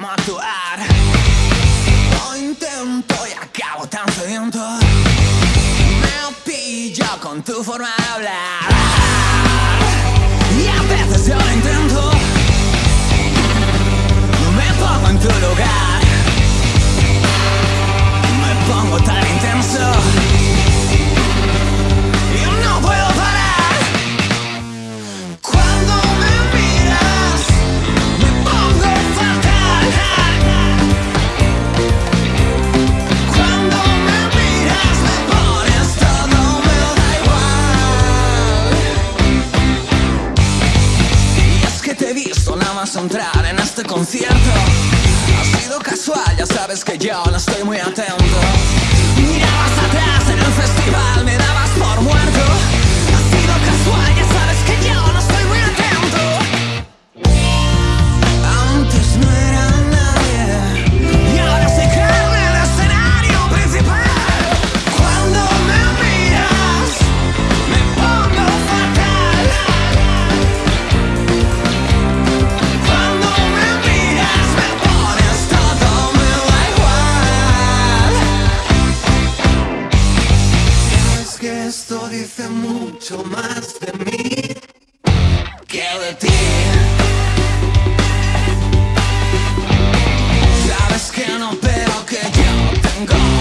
actuar. Lo intento y acabo tan sediento Me pillo con tu forma de hablar entrar en este concierto. Ha sido casual, ya sabes que yo no estoy muy atento dice mucho más de mí que de ti. Sabes que no, pero que yo tengo.